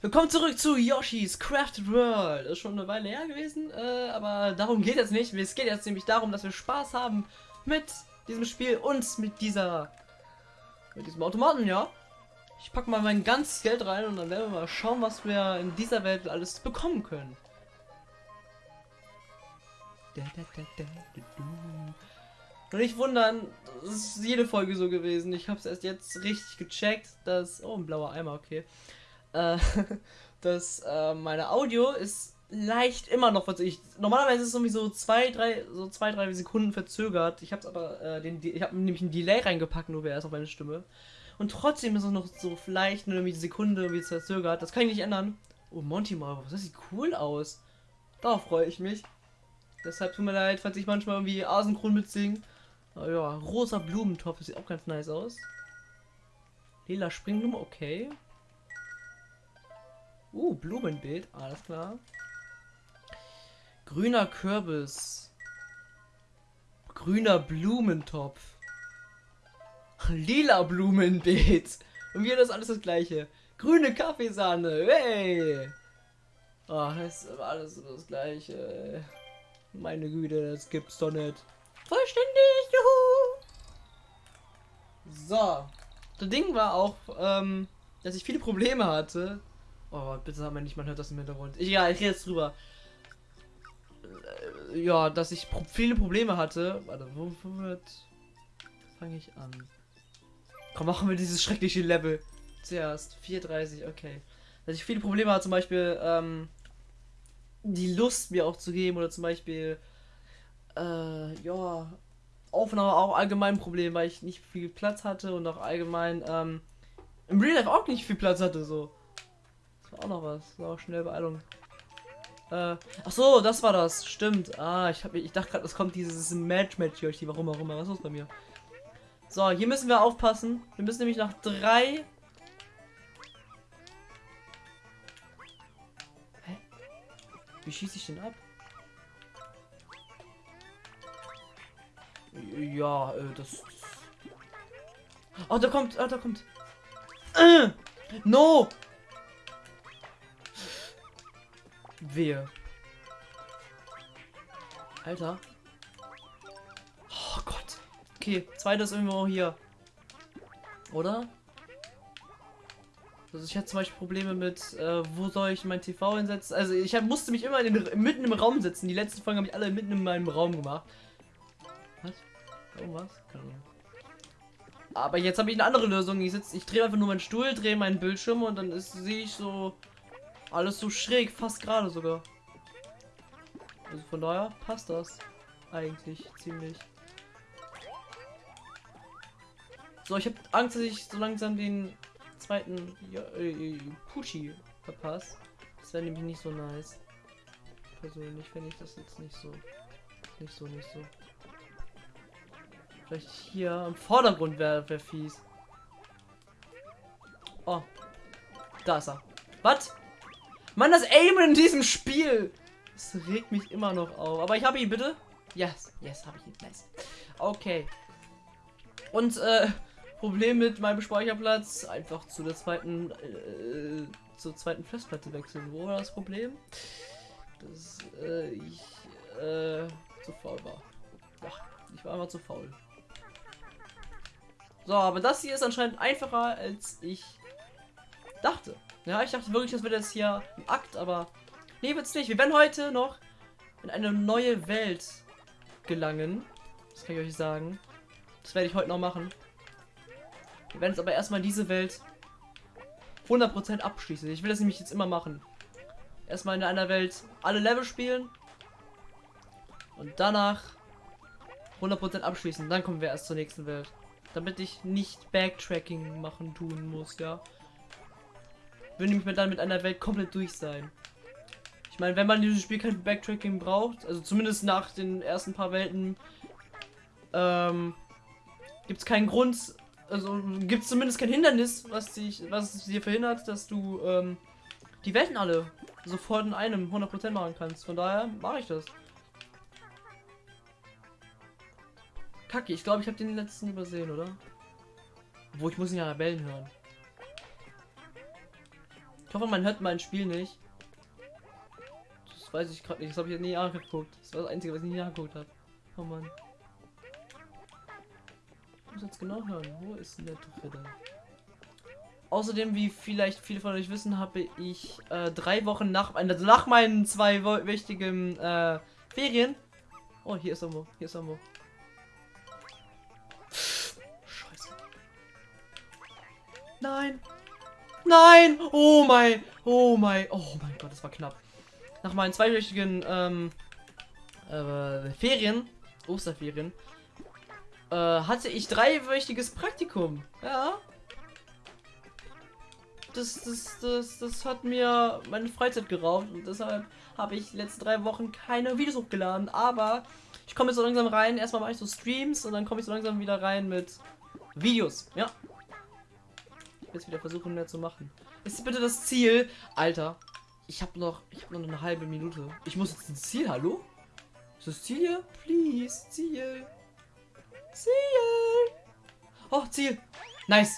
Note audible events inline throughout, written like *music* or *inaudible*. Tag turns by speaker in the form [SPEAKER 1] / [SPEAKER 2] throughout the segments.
[SPEAKER 1] Willkommen zurück zu Yoshi's Crafted World. Ist schon eine Weile her gewesen, äh, aber darum geht es nicht. Es geht jetzt nämlich darum, dass wir Spaß haben mit diesem Spiel und mit dieser, mit diesem Automaten, ja. Ich packe mal mein ganzes Geld rein und dann werden wir mal schauen, was wir in dieser Welt alles bekommen können. Und nicht wundern, das ist jede Folge so gewesen. Ich habe es erst jetzt richtig gecheckt, dass... Oh, ein blauer Eimer, okay äh, *laughs* dass äh, meine Audio ist leicht immer noch verzögert. Normalerweise ist es irgendwie so zwei, drei, so zwei, drei Sekunden verzögert. Ich habe aber äh, den, ich habe nämlich einen Delay reingepackt, nur erst auf meine Stimme. Und trotzdem ist es noch so vielleicht nur eine Sekunde wie verzögert. Das kann ich nicht ändern. Oh, Monty Marvel, das sieht cool aus. Darauf freue ich mich. Deshalb tut mir leid, falls ich manchmal irgendwie asynchron mitsinge. Aber ja, rosa Blumentopf, das sieht auch ganz nice aus. Lila Springblume, okay. Uh, Blumenbeet, alles klar. Grüner Kürbis. Grüner Blumentopf. *laughs* Lila Blumenbeet. Und wir das alles das gleiche. Grüne Kaffeesahne. Hey. Oh, das ist alles das gleiche. Meine Güte, das gibt's doch nicht. Vollständig, juhu. So. Das Ding war auch, ähm, dass ich viele Probleme hatte, Oh, bitte sag mir nicht, man hört das im Hintergrund. Ja, ich rede jetzt drüber. Äh, ja, dass ich pro viele Probleme hatte. Warte, wo, wo wird. Fange ich an? Komm, machen wir dieses schreckliche Level. Zuerst. 4,30, okay. Dass ich viele Probleme hatte, zum Beispiel, ähm, die Lust mir auch zu geben oder zum Beispiel, äh, ja, Aufnahme auch allgemein Problem, weil ich nicht viel Platz hatte und auch allgemein, ähm, im Real Life auch nicht viel Platz hatte, so war auch noch was. Auch schnell Beeilung. Äh, ach so, das war das. Stimmt. Ah, ich habe ich dachte gerade, es kommt dieses Match Match hier, warum immer. Was ist los bei mir? So, hier müssen wir aufpassen. Wir müssen nämlich nach drei. Hä? Wie schieße ich den ab? Ja, äh, das. Oh, da kommt, oh, da kommt. Äh, no! Wehe. Alter. Oh Gott. Okay, zweites irgendwo hier. Oder? Also ich hatte zum Beispiel Probleme mit, äh, wo soll ich mein TV hinsetzen? Also ich hab, musste mich immer den, mitten im Raum setzen. Die letzten Folgen habe ich alle mitten in meinem Raum gemacht. Was? Irgendwas? Keine Ahnung. Aber jetzt habe ich eine andere Lösung. Ich ich drehe einfach nur meinen Stuhl, drehe meinen Bildschirm und dann sehe ich so alles so schräg, fast gerade sogar. Also von daher passt das eigentlich ziemlich. So, ich habe Angst, dass ich so langsam den zweiten ja, äh, Pucci verpasse. Das wäre nämlich nicht so nice. Persönlich finde ich das jetzt nicht so. Nicht so, nicht so. Vielleicht hier im Vordergrund wäre wär fies. Oh. Da ist er. Was? Mann, das Aimen in diesem Spiel. Das regt mich immer noch auf. Aber ich habe ihn, bitte. Yes, yes, habe ich ihn. Nice. Okay. Und, äh, Problem mit meinem Speicherplatz. Einfach zu der zweiten, äh, zur zweiten Festplatte wechseln. Wo war das Problem? Dass, äh, ich, äh, zu faul war. Ja, ich war einfach zu faul. So, aber das hier ist anscheinend einfacher, als ich dachte. Ja, ich dachte wirklich, das wird jetzt hier ein Akt, aber nee, wird's nicht. Wir werden heute noch in eine neue Welt gelangen. Das kann ich euch sagen. Das werde ich heute noch machen. Wir werden jetzt aber erstmal diese Welt 100% abschließen. Ich will das nämlich jetzt immer machen. Erstmal in einer Welt alle Level spielen. Und danach 100% abschließen. Dann kommen wir erst zur nächsten Welt. Damit ich nicht Backtracking machen tun muss, ja würde nämlich dann mit einer Welt komplett durch sein. Ich meine, wenn man dieses Spiel kein Backtracking braucht, also zumindest nach den ersten paar Welten, ähm, gibt es keinen Grund, also gibt es zumindest kein Hindernis, was dich, was dir verhindert, dass du ähm, die Welten alle sofort in einem 100% machen kannst. Von daher mache ich das. Kacke, ich glaube, ich habe den letzten übersehen, oder? Wo ich muss ihn ja Bellen hören. Ich hoffe, man hört mein Spiel nicht. Das weiß ich gerade nicht. Das habe ich nie angeguckt. Das war das Einzige, was ich nie angeguckt habe. Oh Mann. Ich muss jetzt genau hören. Wo ist denn der dritte? Außerdem, wie vielleicht viele von euch wissen, habe ich äh, drei Wochen nach, also nach meinen zwei wichtigen äh, Ferien. Oh, hier ist irgendwo. Hier ist irgendwo. Scheiße. Nein. Nein. Oh mein. Oh mein. Oh mein Gott, das war knapp. Nach meinen zweiwöchigen ähm, äh, Ferien, Osterferien, äh, hatte ich dreiwöchiges Praktikum. Ja das, das, das, das hat mir meine Freizeit geraubt und deshalb habe ich die letzten drei Wochen keine Videos hochgeladen. Aber ich komme jetzt so langsam rein. Erstmal mache ich so Streams und dann komme ich so langsam wieder rein mit Videos. Ja. Ich werde jetzt wieder versuchen, mehr zu machen. Ist bitte das Ziel? Alter, ich habe noch, ich habe noch eine halbe Minute. Ich muss jetzt ins Ziel. Hallo? Ist das Ziel hier? Please, Ziel. Ziel. Oh, Ziel. Nice.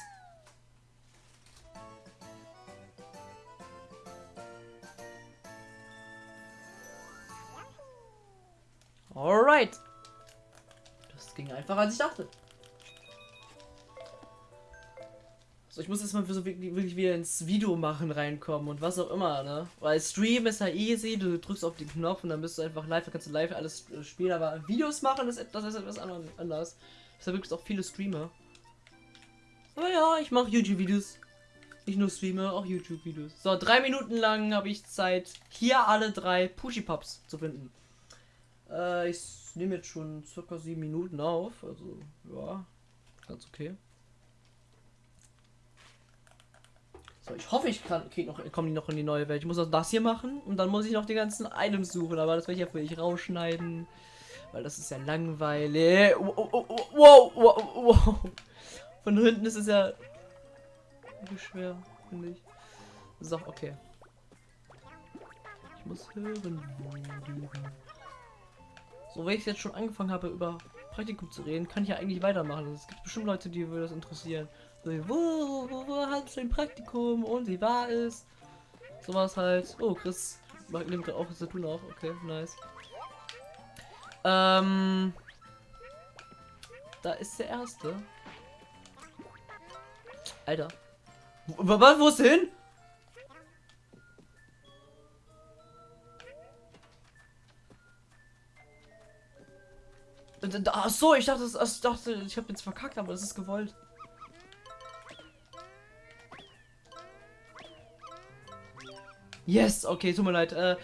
[SPEAKER 1] Alright. Das ging einfacher als ich dachte. So, ich muss jetzt mal so wirklich, wirklich wieder ins Video machen reinkommen und was auch immer, ne? Weil Stream ist ja easy, du drückst auf den Knopf und dann bist du einfach live, dann kannst du live alles äh, spielen, aber Videos machen ist etwas, ist etwas anders. Deshalb gibt es auch viele Streamer. Aber ja, ich mache YouTube-Videos. Nicht nur Streamer, auch YouTube-Videos. So, drei Minuten lang habe ich Zeit, hier alle drei Pushy-Pops zu finden. Äh, ich nehme jetzt schon circa sieben Minuten auf. Also, ja, ganz okay. So, ich hoffe, ich kann, krieg noch, komme noch in die neue Welt. Ich muss auch das hier machen und dann muss ich noch die ganzen Items suchen. Aber das werde ich ja für dich rausschneiden. Weil das ist ja langweilig. Wow, wow, wow, wow. Von hinten ist es ja schwer, finde ich. So, okay. Ich muss hören. So, wenn ich jetzt schon angefangen habe, über Praktikum zu reden, kann ich ja eigentlich weitermachen. Es gibt bestimmt Leute, die würde das interessieren. So, wo, wo, wo hast du ein Praktikum und wie war es? Sowas halt. Oh, Chris nimmt gerade auch zu tun auch. Okay, nice. Ähm. Da ist der erste. Alter. Was, wo ist hin? Ach so, ich dachte, ich dachte, ich habe jetzt verkackt, aber das ist gewollt. Yes, okay, tut mir leid. Äh,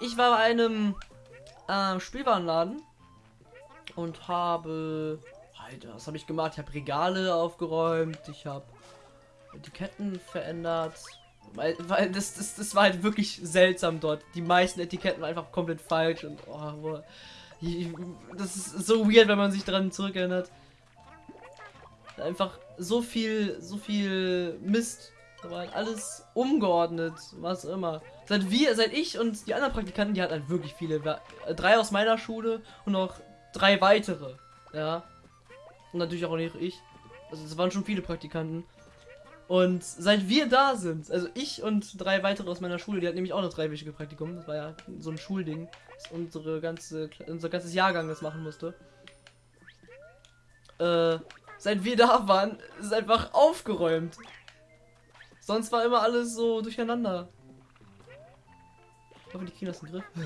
[SPEAKER 1] ich war bei einem äh, Spielwarenladen und habe, Alter, was habe ich gemacht? Ich habe Regale aufgeräumt, ich habe Etiketten verändert. Weil, weil das, das, das war halt wirklich seltsam dort. Die meisten Etiketten waren einfach komplett falsch und oh. Das ist so weird, wenn man sich daran zurückerinnert. Einfach so viel, so viel Mist. Aber halt alles umgeordnet, was immer. Seit wir, seit ich und die anderen Praktikanten, die hatten halt wirklich viele. Drei aus meiner Schule und noch drei weitere. Ja. Und natürlich auch nicht ich. Also es waren schon viele Praktikanten. Und seit wir da sind, also ich und drei weitere aus meiner Schule, die hatten nämlich auch noch drei wichtige Praktikum, das war ja so ein Schulding, dass unsere ganze, unser ganzes Jahrgang das machen musste. Äh, seit wir da waren, ist einfach aufgeräumt. Sonst war immer alles so durcheinander. Ich hoffe, die kriegen das den Griff. *laughs*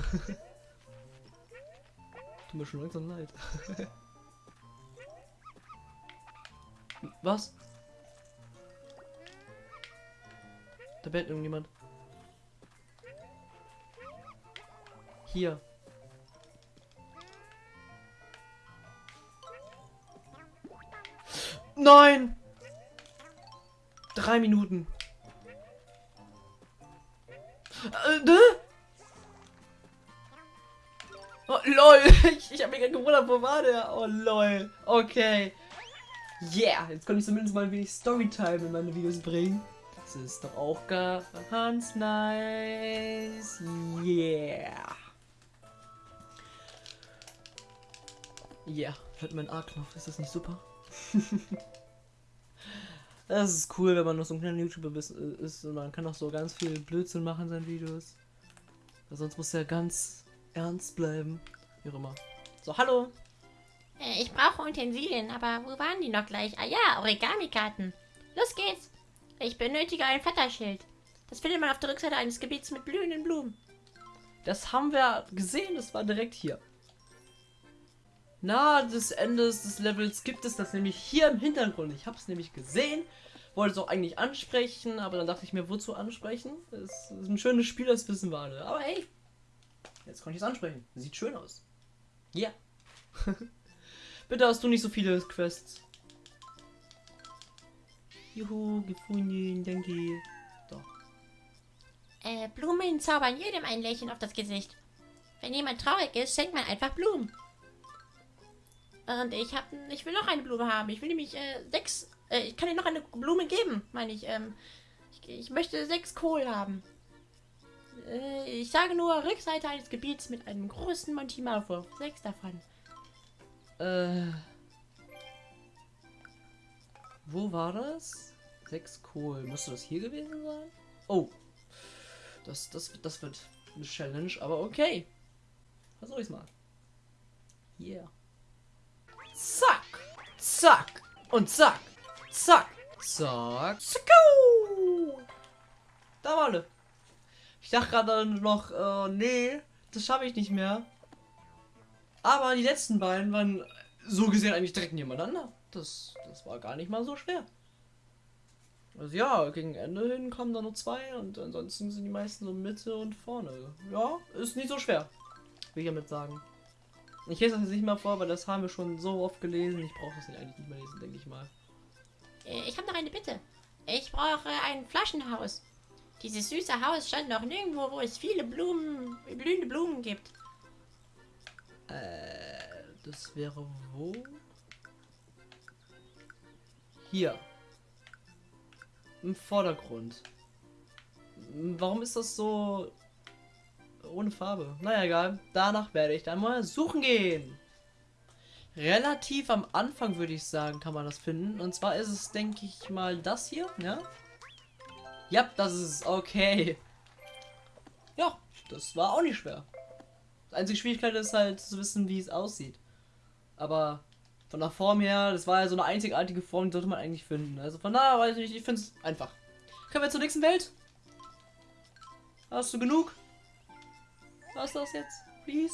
[SPEAKER 1] Tut mir schon langsam leid. *laughs* Was? Da bellt irgendjemand. Hier. Nein! Drei Minuten. Äh, ne? Oh, lol. *laughs* Ich, ich habe mich gerade gewundert, wo war der? Oh, lol. Okay. Yeah. Jetzt konnte ich zumindest mal ein wenig Storytime in meine Videos bringen. Das ist doch auch ganz nice. Yeah. Yeah. Hört mein A-Knopf. Ist das nicht super? *laughs* Das ist cool, wenn man noch so ein kleiner YouTuber ist, ist und man kann auch so ganz viel Blödsinn machen in seinen Videos. Weil sonst muss er ganz ernst bleiben. Wie auch immer. So, hallo.
[SPEAKER 2] Äh, ich brauche Utensilien, aber wo waren die noch gleich? Ah ja, Origami-Karten. Los geht's. Ich benötige ein Vetterschild. Das findet man auf der Rückseite eines Gebiets mit blühenden Blumen.
[SPEAKER 1] Das haben wir gesehen, das war direkt hier. Na, des Endes des Levels gibt es das nämlich hier im Hintergrund. Ich habe es nämlich gesehen, wollte es auch eigentlich ansprechen, aber dann dachte ich mir, wozu ansprechen? Es ist ein schönes Spiel, das wissen wir alle. Aber hey, jetzt konnte ich es ansprechen. Sieht schön aus. Ja. Yeah. *laughs* Bitte hast du nicht so viele Quests. Juhu, gefunden, danke. Doch.
[SPEAKER 2] Äh, Blumen zaubern jedem ein Lächeln auf das Gesicht. Wenn jemand traurig ist, schenkt man einfach Blumen. Und ich hab, ich will noch eine Blume haben. Ich will nämlich äh, sechs, äh, ich kann dir noch eine Blume geben, meine ich. Ähm, ich, ich möchte sechs Kohl haben. Äh, ich sage nur Rückseite eines Gebiets mit einem großen Monty Malwurf. Sechs davon.
[SPEAKER 1] Äh. Wo war das? Sechs Kohl. Müsste das hier gewesen sein? Oh. Das, das, das wird eine Challenge, aber okay. Versuch ich's mal. Yeah. Zack. Zack. Und zack. Zack. Zack. Zacku. Da war alle. Ich dachte gerade noch, äh, nee, das schaffe ich nicht mehr. Aber die letzten beiden waren so gesehen eigentlich direkt nebeneinander. Das, das war gar nicht mal so schwer. Also ja, gegen Ende hin kommen da nur zwei und ansonsten sind die meisten so Mitte und vorne. Ja, ist nicht so schwer. Will ich damit sagen. Ich lese das jetzt nicht mal vor, weil das haben wir schon so oft gelesen. Ich brauche das eigentlich nicht mehr lesen, denke ich mal.
[SPEAKER 2] Äh, ich habe noch eine Bitte. Ich brauche ein Flaschenhaus. Dieses süße Haus stand noch nirgendwo, wo es viele Blumen, blühende Blumen gibt.
[SPEAKER 1] Äh, das wäre wo? Hier. Im Vordergrund. Warum ist das so ohne Farbe? Naja, egal. Danach werde ich dann mal suchen gehen. Relativ am Anfang würde ich sagen, kann man das finden. Und zwar ist es, denke ich mal, das hier, ja? Ja, das ist. Okay. Ja, das war auch nicht schwer. Die einzige Schwierigkeit ist halt zu wissen, wie es aussieht. Aber von der Form her, das war ja so eine einzigartige Form, die sollte man eigentlich finden. Also von daher weiß ich nicht, ich finde es einfach. Können wir zur nächsten Welt? Hast du genug? Was ist das jetzt? Please?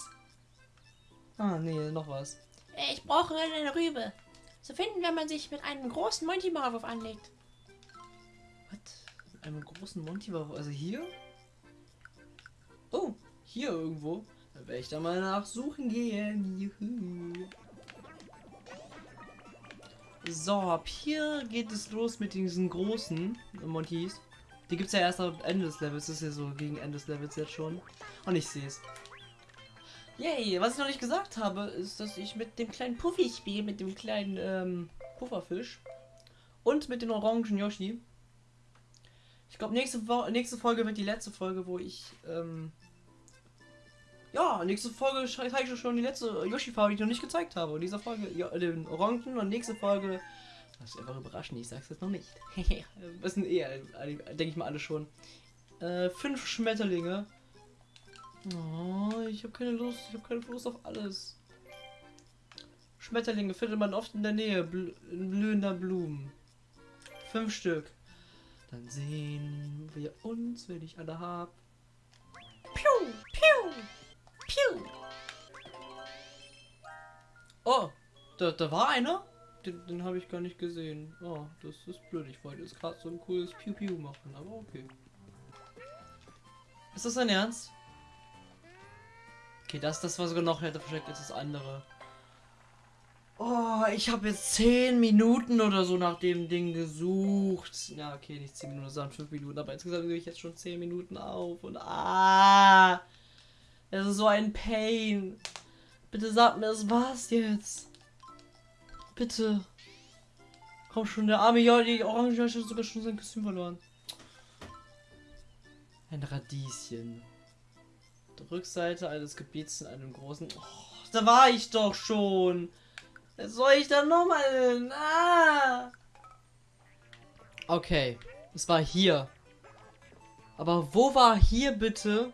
[SPEAKER 1] Ah, nee, noch was.
[SPEAKER 2] Äh, ich brauche eine Rübe. Zu finden, wenn man sich mit einem großen Monty Maulwurf anlegt.
[SPEAKER 1] Was? Mit einem großen Monty Maulwurf? Also hier? Oh, hier irgendwo. Dann werde ich da mal nachsuchen gehen. Juhu. So, ab hier geht es los mit diesen großen Montys. Die gibt es ja erst am Ende des Levels. Das ist ja so gegen Ende des Levels jetzt schon. Und ich sehe es. Yay, was ich noch nicht gesagt habe, ist, dass ich mit dem kleinen Puffy spiele, mit dem kleinen ähm, Pufferfisch und mit dem orangen Yoshi. Ich glaube, nächste, nächste Folge wird die letzte Folge, wo ich ähm, ja, nächste Folge zeige ich schon die letzte Yoshi-Farbe, die ich noch nicht gezeigt habe. Und diese Folge, ja, den Orangen und nächste Folge. Das ist einfach überraschend, ich sag's jetzt noch nicht. *laughs* Wissen eh, denke ich mal alle schon. Äh, fünf Schmetterlinge. Oh, ich habe keine Lust, ich habe keine Lust auf alles. Schmetterlinge findet man oft in der Nähe bl blühender Blumen. Fünf Stück. Dann sehen wir uns, wenn ich alle hab.
[SPEAKER 2] Piu, piu. Piu.
[SPEAKER 1] Oh, da, da war einer? Den, den habe ich gar nicht gesehen. Oh, das ist blöd. Ich wollte jetzt gerade so ein cooles Piu Piu machen, aber okay. Ist das dein Ernst? Okay, das, das war sogar noch hätte versteckt ist das andere. Oh, ich habe jetzt 10 Minuten oder so nach dem Ding gesucht. Ja, okay, nicht 10 Minuten, sondern 5 Minuten, aber insgesamt gehe ich jetzt schon 10 Minuten auf und ah. Es ist so ein Pain. Bitte sag mir, das war's jetzt. Bitte. Komm schon, der arme ja, die Orange hat sogar schon sein Kostüm verloren. Ein Radieschen. Die Rückseite eines Gebiets in einem großen. Oh, da war ich doch schon. Was soll ich da nochmal hin? Ah! Okay, es war hier. Aber wo war hier bitte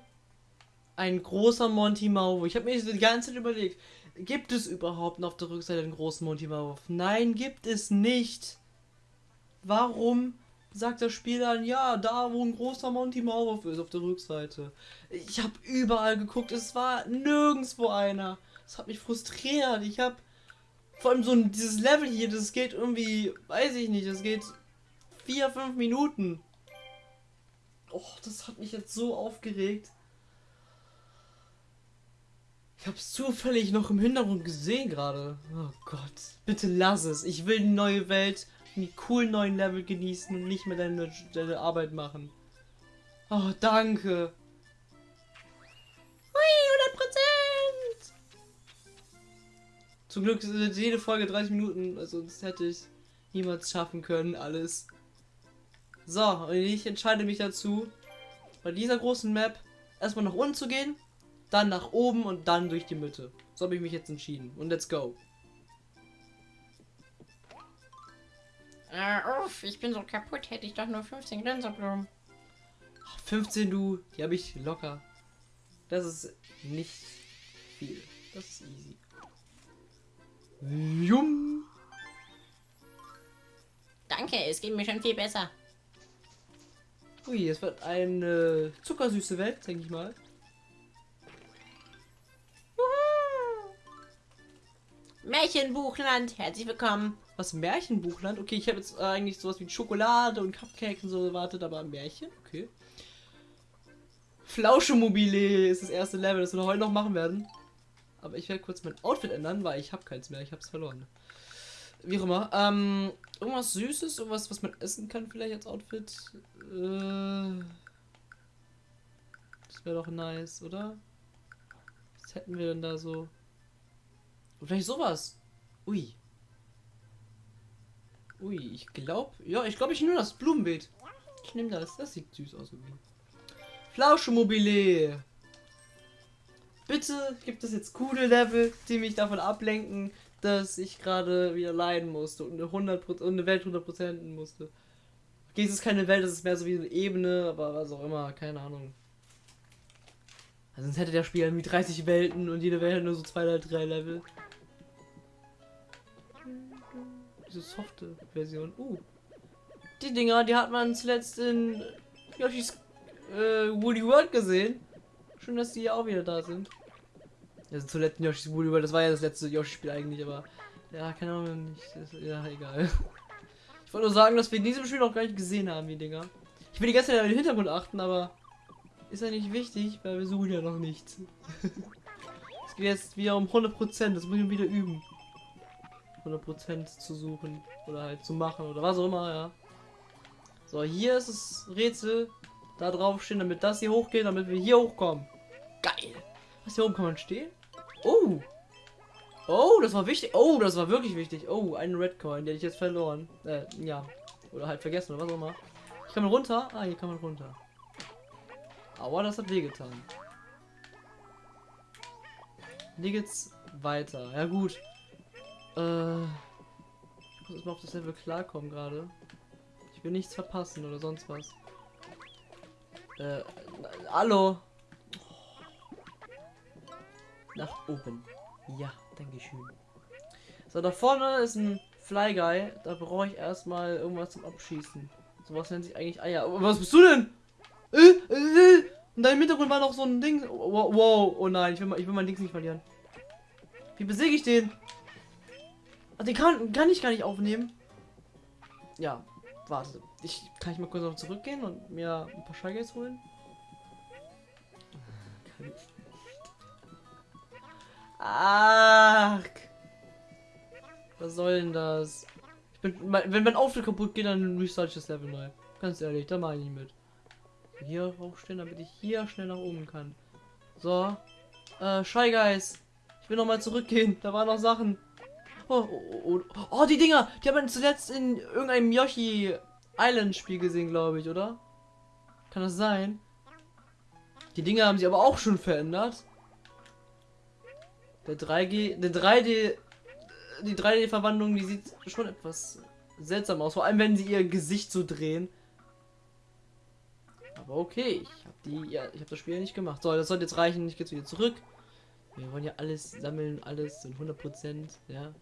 [SPEAKER 1] ein großer Monty Maulwurf? Ich habe mir die ganze Zeit überlegt, gibt es überhaupt noch auf der Rückseite einen großen Monty Maulwurf? Nein, gibt es nicht. Warum sagt das Spiel dann, ja, da wo ein großer Monty Maulwurf ist auf der Rückseite? Ich habe überall geguckt, es war nirgendwo einer. Das hat mich frustriert. Ich habe vor allem so dieses Level hier, das geht irgendwie, weiß ich nicht, das geht vier, fünf Minuten. Oh, das hat mich jetzt so aufgeregt. Ich habe es zufällig noch im Hintergrund gesehen gerade. Oh Gott, bitte lass es. Ich will die neue Welt, die coolen neuen Level genießen und nicht mehr deine, deine Arbeit machen. Oh, danke.
[SPEAKER 2] Hui, 100 Prozent!
[SPEAKER 1] Zum Glück ist jede Folge 30 Minuten, also das hätte ich niemals schaffen können, alles. So, und ich entscheide mich dazu, bei dieser großen Map erstmal nach unten zu gehen, dann nach oben und dann durch die Mitte. So habe ich mich jetzt entschieden. Und let's go.
[SPEAKER 2] Äh, uff, ich bin so kaputt, hätte ich doch nur 15 Gläserblumen.
[SPEAKER 1] 15 du, die habe ich locker. Das ist nicht viel. Das ist easy. Jum.
[SPEAKER 2] Danke, es geht mir schon viel besser.
[SPEAKER 1] Ui, es wird eine zuckersüße Welt, denke ich mal.
[SPEAKER 2] Märchenbuchland, herzlich willkommen.
[SPEAKER 1] Was Märchenbuchland? Okay, ich habe jetzt äh, eigentlich sowas wie Schokolade und Cupcakes und so erwartet, aber Märchen? Okay. Flauschemobile ist das erste Level, das wir heute noch machen werden. Aber ich werde kurz mein Outfit ändern, weil ich habe keins mehr, ich habe es verloren. Wie auch immer. Ähm, irgendwas Süßes, irgendwas, was man essen kann vielleicht als Outfit. Äh, das wäre doch nice, oder? Was hätten wir denn da so? Vielleicht sowas. Ui. Ui, ich glaube, ja, ich glaube, ich nehme das Blumenbeet. Ich nehme das. Das sieht süß aus irgendwie. Bitte gibt es jetzt coole Level, die mich davon ablenken, dass ich gerade wieder leiden musste und eine 100 und eine Welt 100% musste. Okay, es ist keine Welt, es ist mehr so wie eine Ebene, aber was auch immer, keine Ahnung. Also sonst hätte der Spiel irgendwie 30 Welten und jede Welt nur so zwei oder drei Level. Diese softe Version. Uh. Die Dinger, die hat man zuletzt in Yoshi's äh, Woolly World gesehen. Schön, dass die auch wieder da sind. Also zuletzt in Yoshi's Woolly World, das war ja das letzte Yoshi-Spiel eigentlich, aber ja, keine Ahnung, nicht. Das, ja, egal. *laughs* Ich wollte nur sagen, dass wir in diesem Spiel noch gar nicht gesehen haben, die Dinger. Ich will die ganze Zeit auf den Hintergrund achten, aber ist ja nicht wichtig, weil wir suchen ja noch nichts. *laughs* es geht jetzt wieder um 100%, das muss ich wieder üben. 100% zu suchen oder halt zu machen oder was auch immer, ja. So, hier ist das Rätsel. Da drauf stehen, damit das hier hochgeht, damit wir hier hochkommen. Geil. Was hier oben kann man stehen? Oh. Oh, das war wichtig. Oh, das war wirklich wichtig. Oh, einen Red Coin, den ich jetzt verloren. Äh, ja. Oder halt vergessen oder was auch immer. Ich kann man runter. Ah, hier kann man runter. Aber das hat wehgetan. Hier geht's weiter. Ja gut. Äh, ich muss mal auf das Level klarkommen gerade. Ich will nichts verpassen oder sonst was. Äh, hallo. Nach oben. Ja, danke schön. So, da vorne ist ein Fly Guy. Da brauche ich erstmal irgendwas zum Abschießen. Sowas nennt sich eigentlich Eier. Oh, was bist du denn? Äh, äh, äh. Und da im Hintergrund war noch so ein Ding. Wow, oh nein, ich will, ich will mein Ding nicht verlieren. Wie besiege ich den? Ach, den kann, kann ich gar nicht aufnehmen. Ja, warte. Ich kann ich mal kurz noch zurückgehen und mir ein paar Scheiges holen. Kann ich nicht. Ach. Was soll denn das? Bin, wenn mein Auftritt kaputt geht, dann restart ich das Level neu. Ganz ehrlich, da mache ich mit. Hier aufstehen, damit ich hier schnell nach oben kann. So. Äh, Shy Guys. Ich will noch mal zurückgehen. Da waren noch Sachen. Oh, oh, oh, oh, die Dinger. Die haben wir zuletzt in irgendeinem Yoshi Island Spiel gesehen, glaube ich, oder? Kann das sein? Die Dinger haben sich aber auch schon verändert. Der 3G, der 3D, die 3D-Verwandlung, die sieht schon etwas seltsam aus. Vor allem, wenn sie ihr Gesicht so drehen. Aber okay, ich habe die, ja, ich habe das Spiel nicht gemacht. So, das sollte jetzt reichen. Ich gehe jetzt wieder zurück. Wir wollen ja alles sammeln, alles in 100 Prozent, ja.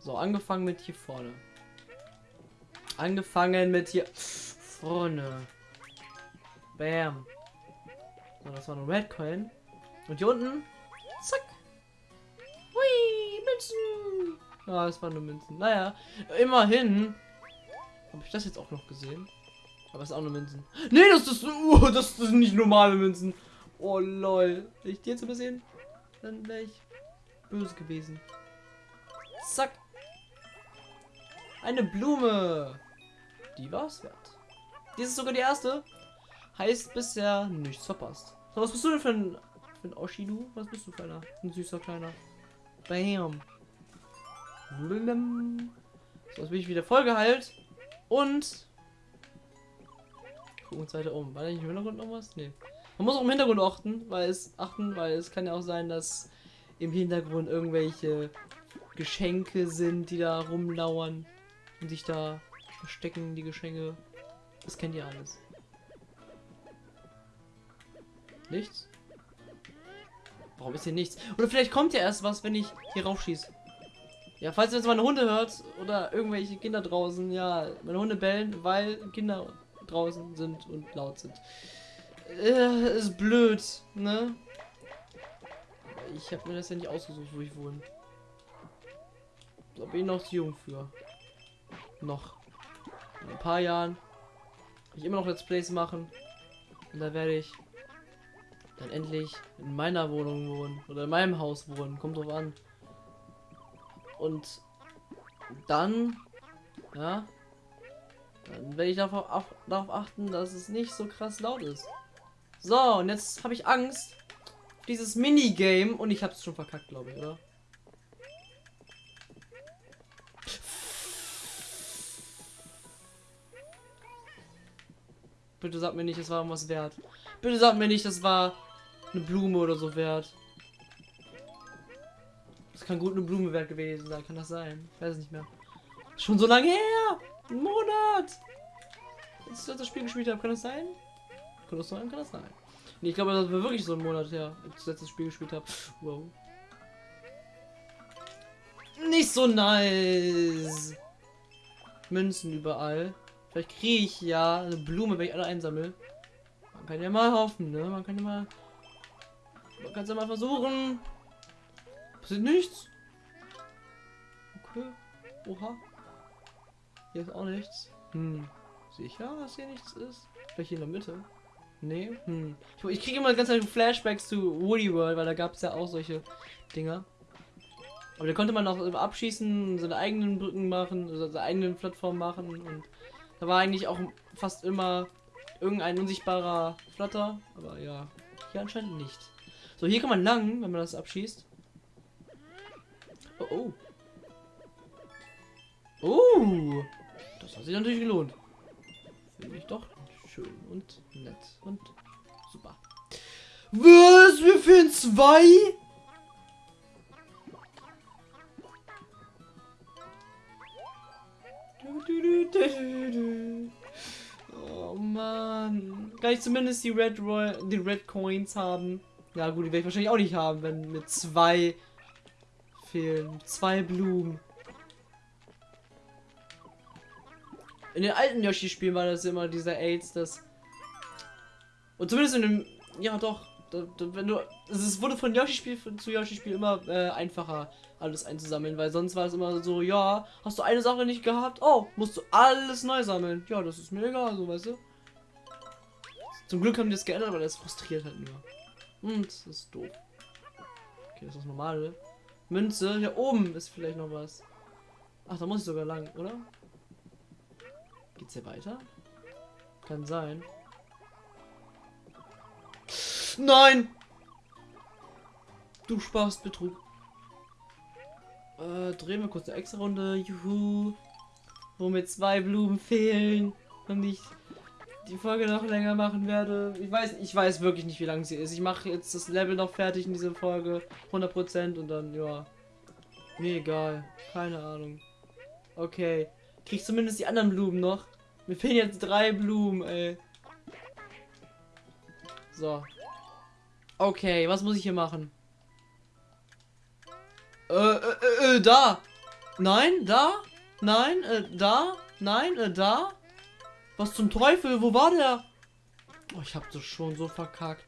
[SPEAKER 1] So, angefangen mit hier vorne. Angefangen mit hier vorne. Bam. So, das war ein Red Coin. Und hier unten. Zack. Hui, Münzen. Ja, es waren nur Münzen. Naja, immerhin. Habe ich das jetzt auch noch gesehen? Aber es ist auch nur Münzen. Nee, das ist, uh, das ist nicht normale Münzen. Oh lol. Wenn ich die jetzt übersehen, dann wäre ich böse gewesen. Zack. Eine Blume. Die war's wert. Die ist sogar die erste. Heißt bisher nichts verpasst. So, was bist du denn für ein, für ein Oshidu? Was bist du für einer? Ein süßer kleiner. Bam. Blum. So, jetzt bin ich wieder voll geheilt. Und. Gucken uns weiter um. War da nicht im Hintergrund noch was? Nee. Man muss auch im Hintergrund achten, weil es achten, weil es kann ja auch sein, dass im Hintergrund irgendwelche Geschenke sind, die da rumlauern und sich da verstecken, die Geschenke. Das kennt ihr alles. Nichts? Warum ist hier nichts? Oder vielleicht kommt ja erst was, wenn ich hier raufschieße. Ja, falls ihr jetzt meine Hunde hört oder irgendwelche Kinder draußen, ja, meine Hunde bellen, weil Kinder draußen sind und laut sind. Äh, ist blöd, ne? Ich habe mir das ja nicht ausgesucht, wo ich wohne. Da bin ich noch zu jung für. Noch. In ein paar Jahren ich immer noch Let's Plays machen. Und da werde ich dann endlich in meiner Wohnung wohnen. Oder in meinem Haus wohnen. Kommt drauf an. Und dann, ja, dann werde ich darauf, auch, darauf achten, dass es nicht so krass laut ist. So, und jetzt habe ich Angst. Dieses Minigame. Und ich habe es schon verkackt, glaube ich, oder? Bitte sag mir nicht, es war was wert. Bitte sag mir nicht, das war eine Blume oder so wert. Das kann gut eine Blume wert gewesen sein. Kann das sein? Ich weiß es nicht mehr. Schon so lange her! Ein Monat! Als ich das Spiel gespielt habe, kann das sein? Kann das sein? Kann das sein? Nee, ich glaube, das war wirklich so ein Monat her, als ich das Spiel gespielt habe. Wow. Nicht so nice. Münzen überall. Vielleicht kriege ich ja eine Blume, wenn ich alle einsammle. Man kann ja mal hoffen, ne? Man kann ja mal. Man kann es ja mal versuchen. Passiert nichts. Okay. Oha. Hier ist auch nichts. Hm. Sicher, dass hier nichts ist? Vielleicht hier in der Mitte. Nee. Hm. Ich, ich kriege immer ganz viele Flashbacks zu Woody World, weil da gab es ja auch solche Dinger. Aber da konnte man auch abschießen, seine eigenen Brücken machen, seine eigenen Plattformen machen und da war eigentlich auch fast immer irgendein unsichtbarer Flatter. Aber ja, hier anscheinend nicht. So, hier kann man lang, wenn man das abschießt. Oh, oh. Oh! Das hat sich natürlich gelohnt. Finde ich doch schön und nett und super. Was? Wir finden zwei? Oh man. Kann ich zumindest die Red Roy die Red Coins haben? Ja gut, die werde ich wahrscheinlich auch nicht haben, wenn mit zwei fehlen. Zwei Blumen. In den alten Yoshi-Spielen war das immer dieser AIDS, das. Und zumindest in dem. Ja doch. Wenn du. Es wurde von Yoshi-Spiel zu Yoshi-Spiel immer äh, einfacher alles einzusammeln, weil sonst war es immer so, ja, hast du eine Sache nicht gehabt? Oh, musst du alles neu sammeln. Ja, das ist mir egal, so weißt du. Zum Glück haben die das geändert, aber das frustriert halt nur. Und das ist doof. Okay, das ist das normale. Münze, hier oben ist vielleicht noch was. Ach, da muss ich sogar lang, oder? Geht's hier weiter? Kann sein. Nein! Du sparst Betrug. Äh, drehen wir kurz eine extra Runde. Juhu. Womit zwei Blumen fehlen. Und ich die Folge noch länger machen werde. Ich weiß, ich weiß wirklich nicht, wie lang sie ist. Ich mache jetzt das Level noch fertig in dieser Folge. 100% und dann, ja. Mir egal. Keine Ahnung. Okay. Krieg zumindest die anderen Blumen noch. Mir fehlen jetzt drei Blumen, ey. So. Okay, was muss ich hier machen? Äh, äh, äh, äh da. Nein, da. Nein, äh, da. Nein, äh, da. Was zum Teufel? Wo war der? Oh, ich hab das schon so verkackt.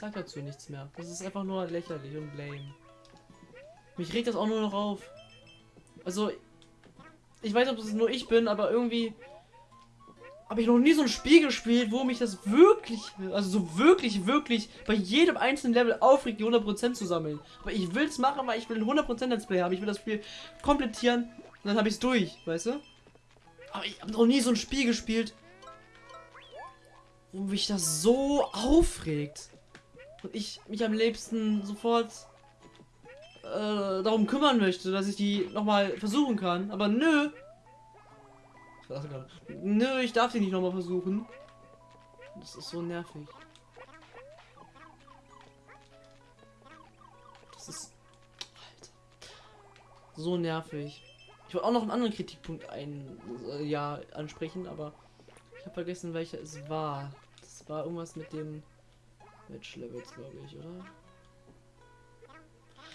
[SPEAKER 1] Sag dazu nichts mehr. Das ist einfach nur lächerlich und lame. Mich regt das auch nur noch auf. Also, ich weiß nicht, ob das nur ich bin, aber irgendwie habe ich noch nie so ein Spiel gespielt, wo mich das wirklich, also so wirklich, wirklich bei jedem einzelnen Level aufregt, die 100% zu sammeln. Aber ich will es machen, weil ich will ein 100% Let's Play haben. Ich will das Spiel komplettieren und dann habe ich es durch, weißt du? Aber ich habe noch nie so ein Spiel gespielt, wo mich das so aufregt. Und ich mich am liebsten sofort äh, darum kümmern möchte, dass ich die nochmal versuchen kann. Aber nö, nö, ich darf die nicht nochmal versuchen. Das ist so nervig. Das ist... Alter. So nervig. Ich wollte auch noch einen anderen Kritikpunkt ein, äh, ja, ansprechen, aber ich habe vergessen, welcher es war. Das war irgendwas mit den Match-Levels, glaube ich, oder?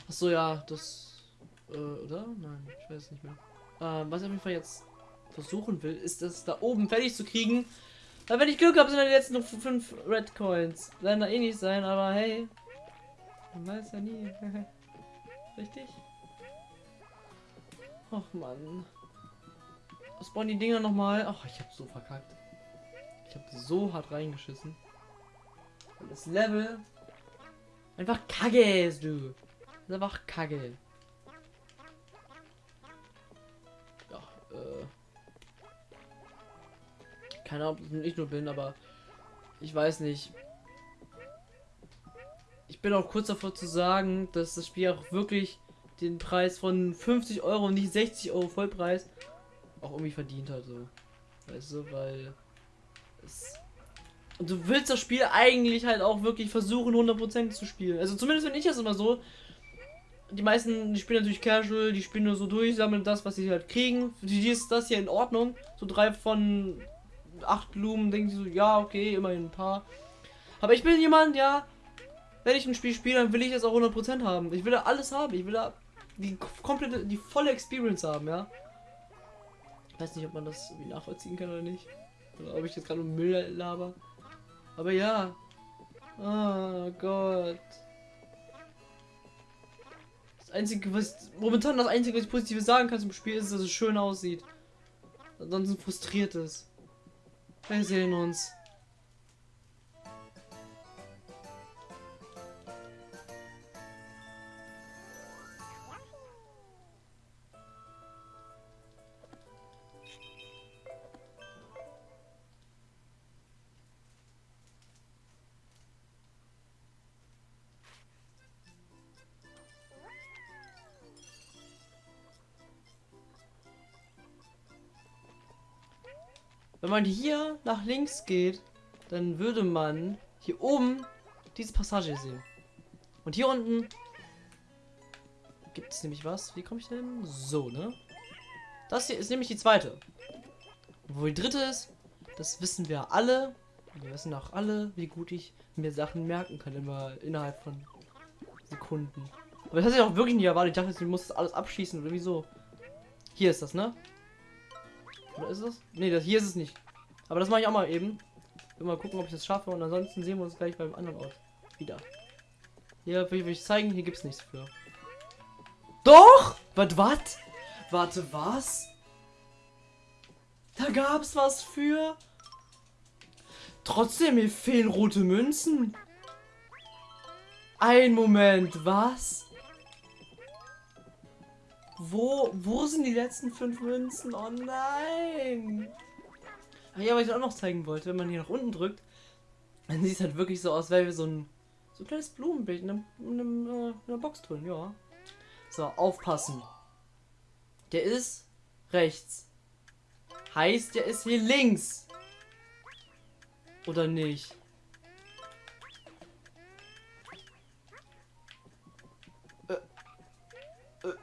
[SPEAKER 1] Ach so, ja, das... Äh, oder? Nein, ich weiß nicht mehr. Äh, was auf jeden Fall jetzt versuchen will, ist das da oben fertig zu kriegen. Weil wenn ich Glück habe, sind dann jetzt noch fünf Red Coins. Werden da eh nicht sein, aber hey. Man weiß ja nie. *laughs* Richtig? Ach man. Spawnen die Dinger nochmal. Ach, ich hab so verkackt. Ich hab so hart reingeschissen. Und das Level einfach kacke ist, du. Das ist einfach kacke. Ja, äh. Keine Ahnung, ob ich nur bin, aber ich weiß nicht. Ich bin auch kurz davor zu sagen, dass das Spiel auch wirklich den Preis von 50 Euro und nicht 60 Euro Vollpreis auch irgendwie verdient hat. So. Weißt du, weil es. Und du willst das Spiel eigentlich halt auch wirklich versuchen, 100% zu spielen. Also zumindest wenn ich das immer so. Die meisten, die spielen natürlich casual, die spielen nur so durch, sammeln das, was sie halt kriegen. Für die ist das hier in Ordnung. So drei von acht Blumen, denke ich so, ja, okay, immerhin ein paar. Aber ich bin jemand, ja, wenn ich ein Spiel spiele, dann will ich es auch 100% haben. Ich will da alles haben. Ich will da die komplette, die volle Experience haben, ja. Ich weiß nicht, ob man das nachvollziehen kann oder nicht. Oder ob ich jetzt gerade Müll laber. Aber ja. Oh Gott. Das einzige, was momentan das einzige, was ich positiv sagen kann zum Spiel ist, dass es schön aussieht. Ansonsten frustriert es. Wir sehen uns. Wenn man hier nach links geht, dann würde man hier oben diese Passage sehen. Und hier unten gibt es nämlich was. Wie komme ich denn? So, ne? Das hier ist nämlich die zweite. wo die dritte ist, das wissen wir alle. Wir wissen auch alle, wie gut ich mir Sachen merken kann, immer innerhalb von Sekunden. Aber das hat ich auch wirklich nicht erwartet. Ich dachte, ich muss das alles abschießen oder wieso. Hier ist das, ne? Oder ist es? Ne, das hier ist es nicht. Aber das mache ich auch mal eben. Will mal gucken, ob ich das schaffe. Und ansonsten sehen wir uns gleich beim anderen Ort wieder. Hier will ich zeigen, hier gibt es nichts für. Doch! Was, was? Warte, was? Da gab's was für. Trotzdem, mir fehlen rote Münzen. Ein Moment, was? Wo, wo sind die letzten fünf Münzen? Oh nein! Ach ja, was ich auch noch zeigen wollte, wenn man hier nach unten drückt, dann sieht es halt wirklich so aus, weil wir so ein, so ein kleines Blumenbild in, einem, in, äh, in einer Box drin, ja. So, aufpassen. Der ist rechts. heißt ja, ist hier links. Oder nicht?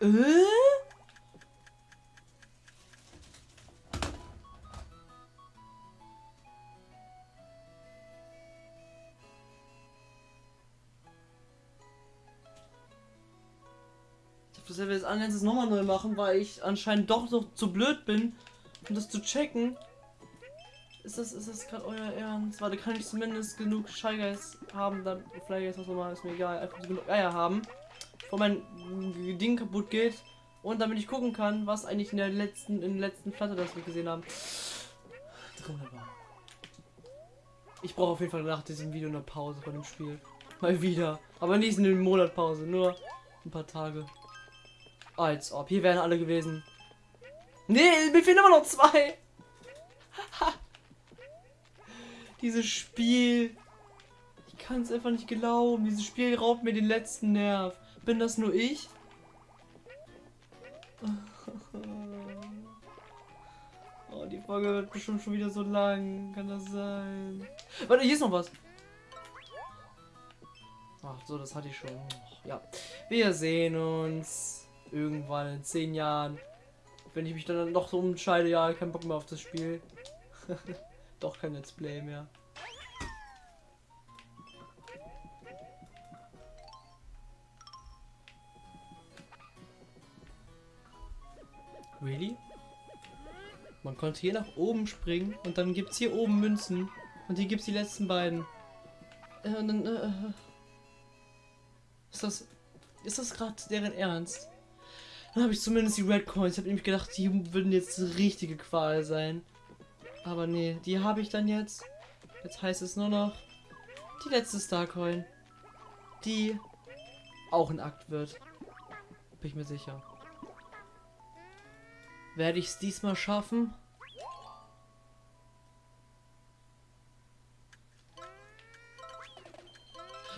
[SPEAKER 1] Äh? Ich hab das anfangs nochmal neu machen, weil ich anscheinend doch noch zu blöd bin, um das zu checken. Ist das, ist das gerade euer Ernst? Warte, kann ich zumindest genug Guys haben, dann Guys, was auch immer, ist mir egal, einfach genug Eier haben, bevor mein Ding kaputt geht und damit ich gucken kann, was eigentlich in der letzten, in der letzten Platte, das wir gesehen haben, drin. Ich brauche auf jeden Fall nach diesem Video eine Pause von dem Spiel. Mal wieder. Aber nicht eine Monatpause, nur ein paar Tage. Als ob. Hier wären alle gewesen. Nee, mir fehlen immer noch zwei. *laughs* Dieses Spiel. Ich kann es einfach nicht glauben. Dieses Spiel raubt mir den letzten Nerv. Bin das nur ich? *laughs* Oh, die Folge wird bestimmt schon wieder so lang. Kann das sein? Warte, hier ist noch was. Ach so, das hatte ich schon. Ja. Wir sehen uns irgendwann in zehn Jahren. Wenn ich mich dann noch so entscheide, ja, kein Bock mehr auf das Spiel. *laughs* Doch kein Let's Play mehr. Konnte hier nach oben springen und dann gibt es hier oben Münzen und hier gibt es die letzten beiden. Äh, dann, äh, äh, ist das, ist das gerade deren Ernst? Dann habe ich zumindest die Red Coins. Ich habe nämlich gedacht, die würden jetzt richtige Qual sein. Aber nee, die habe ich dann jetzt. Jetzt heißt es nur noch die letzte Starcoin. Die auch ein Akt wird. Bin ich mir sicher. Werde ich es diesmal schaffen?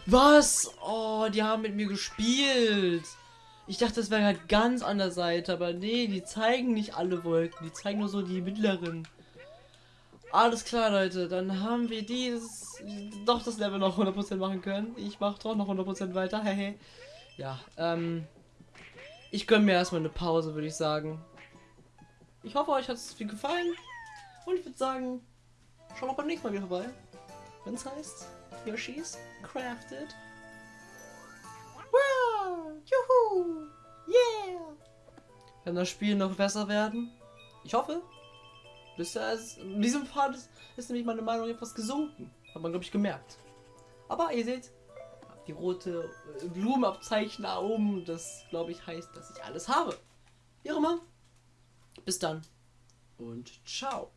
[SPEAKER 1] Was? Oh, die haben mit mir gespielt. Ich dachte, das wäre halt ganz an der Seite, aber nee, die zeigen nicht alle Wolken. Die zeigen nur so die mittleren. Alles klar, Leute. Dann haben wir dieses doch das Level noch 100% machen können. Ich mache doch noch 100% weiter. *laughs* Hehe. ja, ähm ich gönne mir erstmal eine Pause, würde ich sagen. Ich hoffe, euch hat es viel gefallen. Und ich würde sagen, schaut auch beim nächsten Mal wieder vorbei. Wenn es heißt, Yoshi's Crafted. Wow! Juhu! Yeah! Kann das Spiel noch besser werden? Ich hoffe. Bisher ist, in diesem Part ist, ist nämlich meine Meinung etwas gesunken. Hat man, glaube ich, gemerkt. Aber ihr seht, die rote Blumenabzeichen da oben, das, glaube ich, heißt, dass ich alles habe. Wie auch immer. Bis dann und ciao.